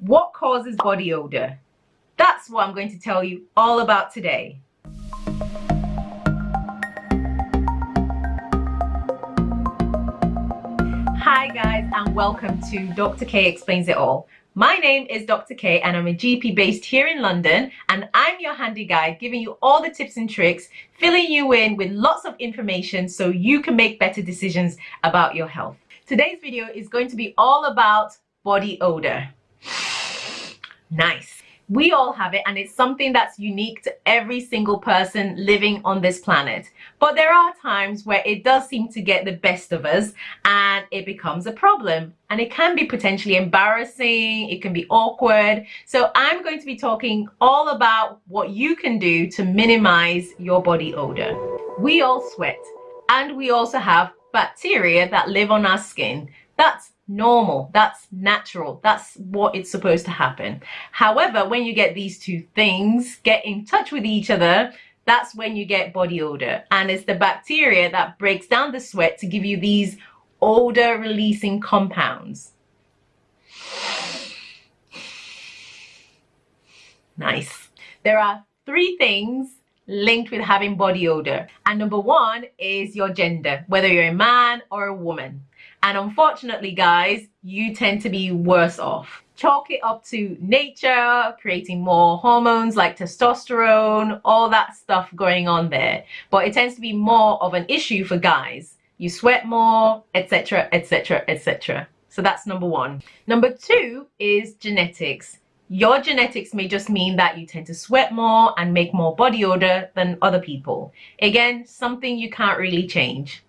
What causes body odor? That's what I'm going to tell you all about today. Hi guys and welcome to Dr. K Explains It All. My name is Dr. K and I'm a GP based here in London and I'm your handy guide giving you all the tips and tricks, filling you in with lots of information so you can make better decisions about your health. Today's video is going to be all about body odor. Nice. We all have it and it's something that's unique to every single person living on this planet. But there are times where it does seem to get the best of us and it becomes a problem. And it can be potentially embarrassing, it can be awkward. So I'm going to be talking all about what you can do to minimize your body odor. We all sweat and we also have bacteria that live on our skin. That's normal. That's natural. That's what it's supposed to happen. However when you get these two things get in touch with each other that's when you get body odor. And it's the bacteria that breaks down the sweat to give you these odor releasing compounds. Nice. There are three things linked with having body odor. And number one is your gender whether you're a man or a woman and unfortunately, guys, you tend to be worse off. Chalk it up to nature, creating more hormones like testosterone, all that stuff going on there. But it tends to be more of an issue for guys. You sweat more, etc., etc., etc. So that's number one. Number two is genetics. Your genetics may just mean that you tend to sweat more and make more body odor than other people. Again, something you can't really change.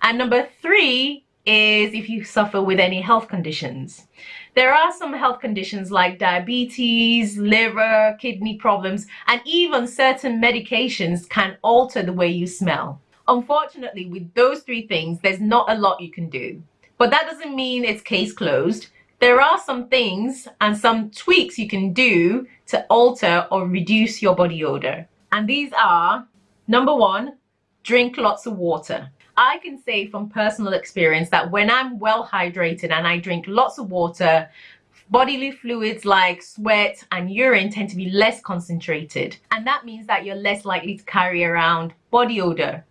And number three is if you suffer with any health conditions. There are some health conditions like diabetes, liver, kidney problems, and even certain medications can alter the way you smell. Unfortunately, with those three things, there's not a lot you can do. But that doesn't mean it's case closed. There are some things and some tweaks you can do to alter or reduce your body odor. And these are, number one, drink lots of water. I can say from personal experience that when I'm well hydrated and I drink lots of water, bodily fluids like sweat and urine tend to be less concentrated. And that means that you're less likely to carry around body odor.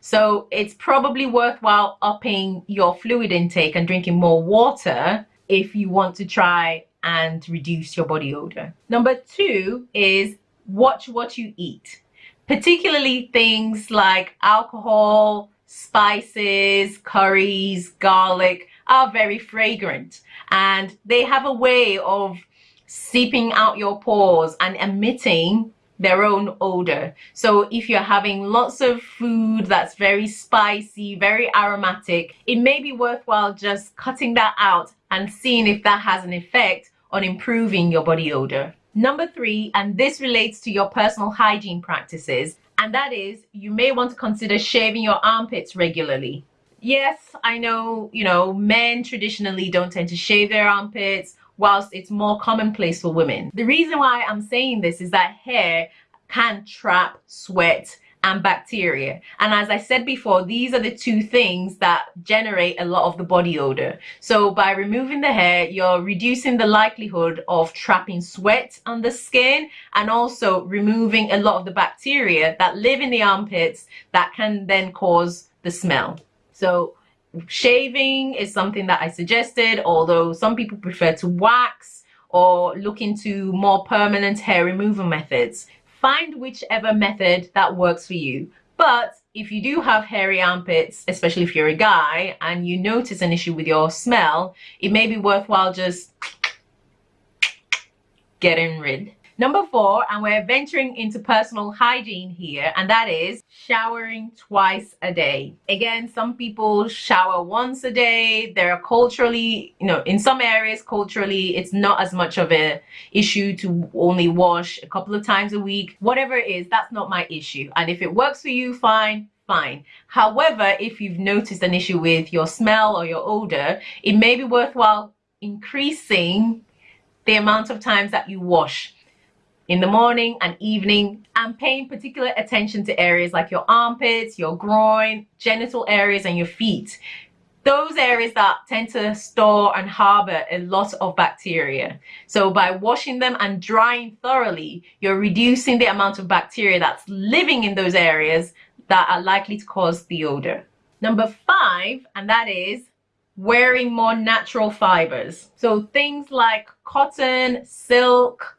So it's probably worthwhile upping your fluid intake and drinking more water if you want to try and reduce your body odor. Number two is watch what you eat, particularly things like alcohol, spices, curries, garlic are very fragrant and they have a way of seeping out your pores and emitting their own odor. So if you're having lots of food that's very spicy, very aromatic, it may be worthwhile just cutting that out and seeing if that has an effect on improving your body odor. Number three, and this relates to your personal hygiene practices, and that is you may want to consider shaving your armpits regularly. Yes, I know, you know, men traditionally don't tend to shave their armpits whilst it's more commonplace for women. The reason why I'm saying this is that hair can trap sweat and bacteria. And as I said before, these are the two things that generate a lot of the body odor. So by removing the hair, you're reducing the likelihood of trapping sweat on the skin and also removing a lot of the bacteria that live in the armpits that can then cause the smell. So shaving is something that I suggested, although some people prefer to wax or look into more permanent hair removal methods find whichever method that works for you. But if you do have hairy armpits, especially if you're a guy and you notice an issue with your smell, it may be worthwhile just getting rid Number four, and we're venturing into personal hygiene here, and that is showering twice a day. Again, some people shower once a day. There are culturally, you know, in some areas, culturally, it's not as much of an issue to only wash a couple of times a week. Whatever it is, that's not my issue. And if it works for you, fine fine. However, if you've noticed an issue with your smell or your odor, it may be worthwhile increasing the amount of times that you wash in the morning and evening and paying particular attention to areas like your armpits, your groin, genital areas and your feet. those areas that tend to store and harbor a lot of bacteria. So by washing them and drying thoroughly, you're reducing the amount of bacteria that's living in those areas that are likely to cause the odor. Number five, and that is wearing more natural fibers. So things like cotton, silk,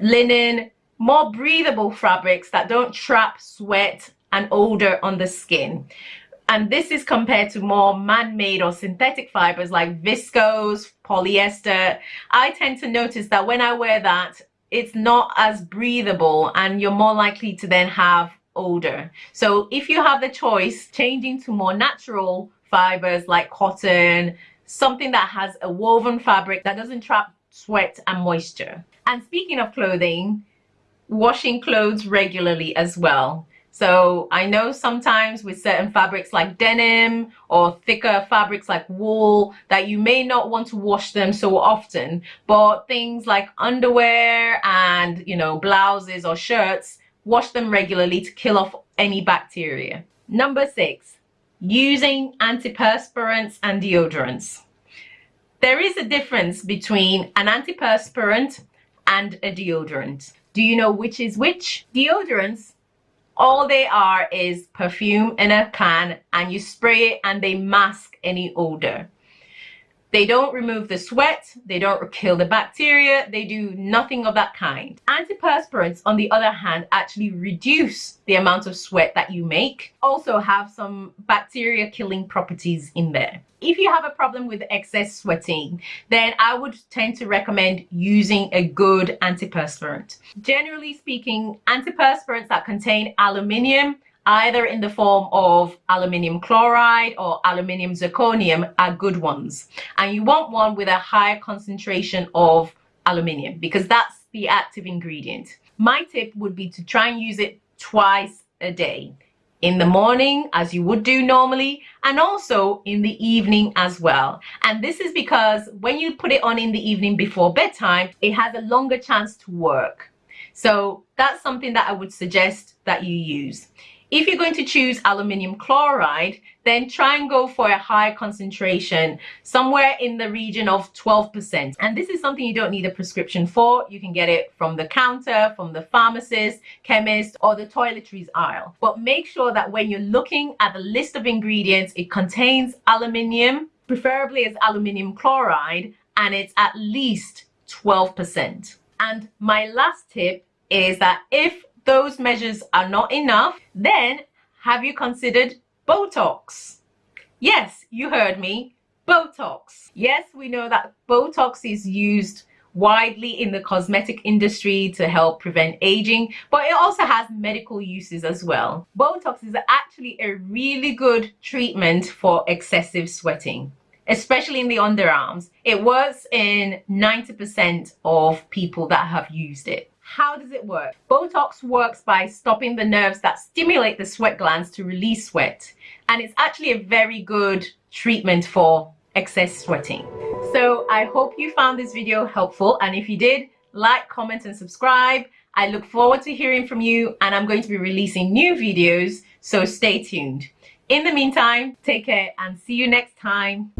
linen, more breathable fabrics that don't trap sweat and odor on the skin. And this is compared to more man-made or synthetic fibers like viscose, polyester. I tend to notice that when I wear that, it's not as breathable and you're more likely to then have odor. So if you have the choice, changing to more natural fibers like cotton, something that has a woven fabric that doesn't trap sweat and moisture. And speaking of clothing, washing clothes regularly as well. So I know sometimes with certain fabrics like denim or thicker fabrics like wool that you may not want to wash them so often, but things like underwear and, you know, blouses or shirts, wash them regularly to kill off any bacteria. Number six, using antiperspirants and deodorants. There is a difference between an antiperspirant and a deodorant. Do you know which is which? Deodorants all they are is perfume in a can and you spray it and they mask any odor. They don't remove the sweat, they don't kill the bacteria, they do nothing of that kind. Antiperspirants, on the other hand, actually reduce the amount of sweat that you make, also have some bacteria killing properties in there. If you have a problem with excess sweating, then I would tend to recommend using a good antiperspirant. Generally speaking, antiperspirants that contain aluminium either in the form of aluminium chloride or aluminium zirconium are good ones. And you want one with a higher concentration of aluminium because that's the active ingredient. My tip would be to try and use it twice a day in the morning as you would do normally and also in the evening as well and this is because when you put it on in the evening before bedtime it has a longer chance to work so that's something that I would suggest that you use if you're going to choose aluminium chloride, then try and go for a high concentration, somewhere in the region of 12%. And this is something you don't need a prescription for. You can get it from the counter, from the pharmacist, chemist, or the toiletries aisle. But make sure that when you're looking at the list of ingredients, it contains aluminium, preferably as aluminium chloride, and it's at least 12%. And my last tip is that if those measures are not enough, then have you considered Botox? Yes, you heard me, Botox. Yes, we know that Botox is used widely in the cosmetic industry to help prevent aging, but it also has medical uses as well. Botox is actually a really good treatment for excessive sweating especially in the underarms. It works in 90% of people that have used it. How does it work? Botox works by stopping the nerves that stimulate the sweat glands to release sweat. And it's actually a very good treatment for excess sweating. So I hope you found this video helpful. And if you did, like, comment, and subscribe. I look forward to hearing from you and I'm going to be releasing new videos, so stay tuned. In the meantime, take care and see you next time.